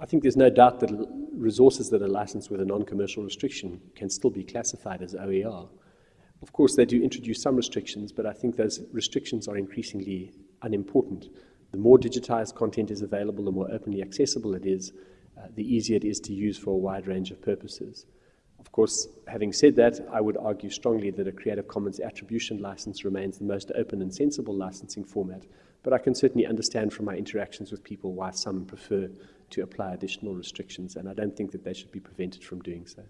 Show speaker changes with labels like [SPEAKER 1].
[SPEAKER 1] I think there's no doubt that resources that are licensed with a non-commercial restriction can still be classified as OER. Of course, they do introduce some restrictions, but I think those restrictions are increasingly unimportant. The more digitized content is available, the more openly accessible it is, uh, the easier it is to use for a wide range of purposes. Of course, having said that, I would argue strongly that a Creative Commons attribution license remains the most open and sensible licensing format, but I can certainly understand from my interactions with people why some prefer to apply additional restrictions, and I don't think that they should be prevented from doing so.